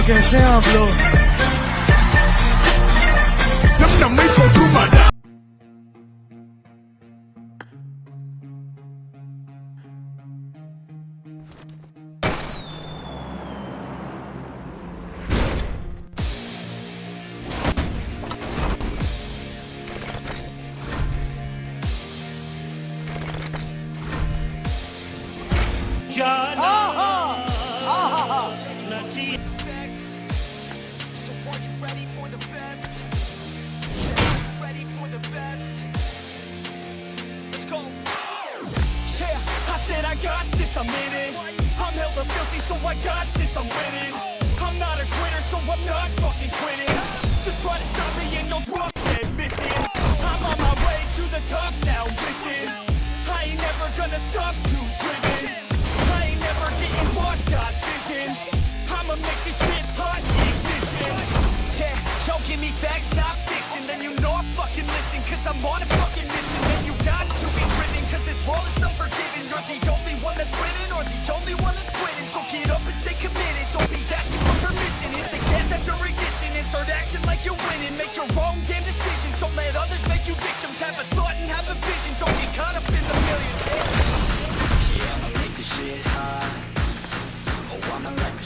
so can say I'm blow. John. Oh! I said I got this, I'm in it. I'm hella filthy, so I got this, I'm winning. I'm not a quitter, so I'm not fucking quitting. Just try to stop me and you'll drop dead missing. I'm on my way to the top now, listen. I ain't never gonna stop too you victims Have a thought and have a vision Don't get caught up in the millions Yeah, I'ma make this shit hot. Oh, I'ma light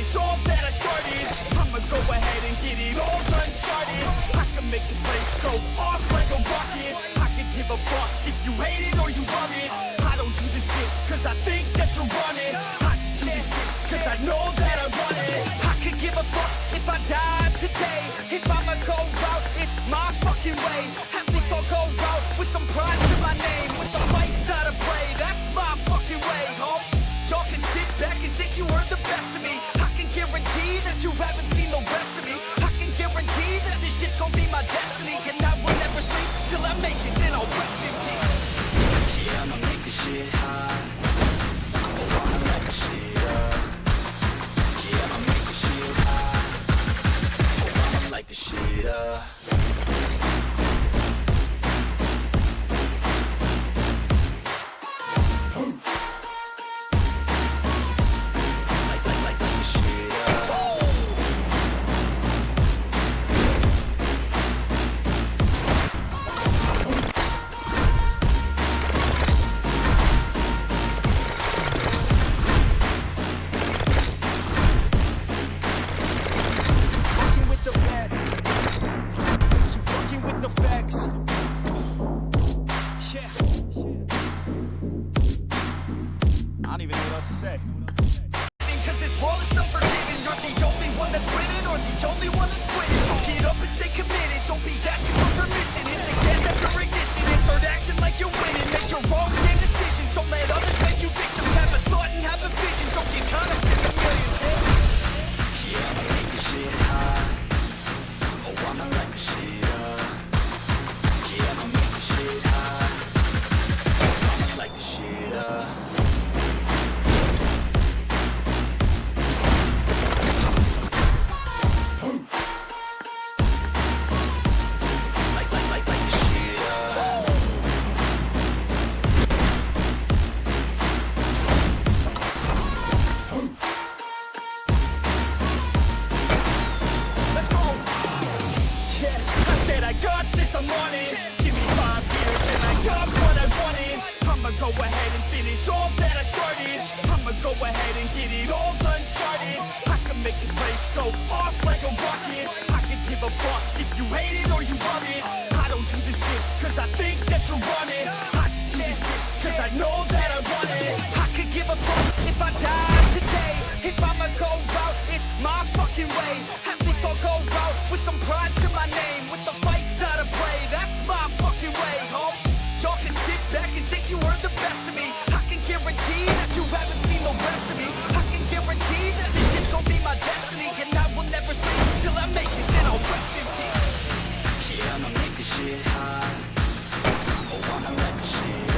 finish all that I started. I'ma go ahead and get it all uncharted. I can make this place go off like a rocket. I can give a fuck if you hate it or you love it. I don't do this shit cause I think that you're running I just do this shit cause I know that I want it. I could give a fuck if I die today If I'ma go out, it's my fucking way At least I'll go out with some pride to my name With the fight that I play, that's my fucking way, home Y'all can sit back and think you heard the best of me guarantee that you haven't seen the rest of me. I can guarantee that this shit's gonna be my destiny. And I will never sleep till I make it, then I'll rest in peace. Yeah, I'ma make this shit hot. I don't even know what else to say. Cause this is You're the only one that's winning Or the only one that's quitting. So get up and stay committed. Don't be asking for permission. Hit the gas after ignition. And start acting like you're winning. Make your damn decisions. Don't let others make you victims. Have a thought and have a vision. Don't get caught up I got this, I'm on it. Give me five years and I got what I wanted. I'ma go ahead and finish all that I started. I'ma go ahead and get it all uncharted. I can make this place go off like a rocket. I can give a fuck if you hate it or you love it. I don't do this shit cause I think that you want it. I just do this shit cause I know that I want it. I could give a fuck if I died today If I'ma go out, it's my fucking way shit high. Wanna rap shit.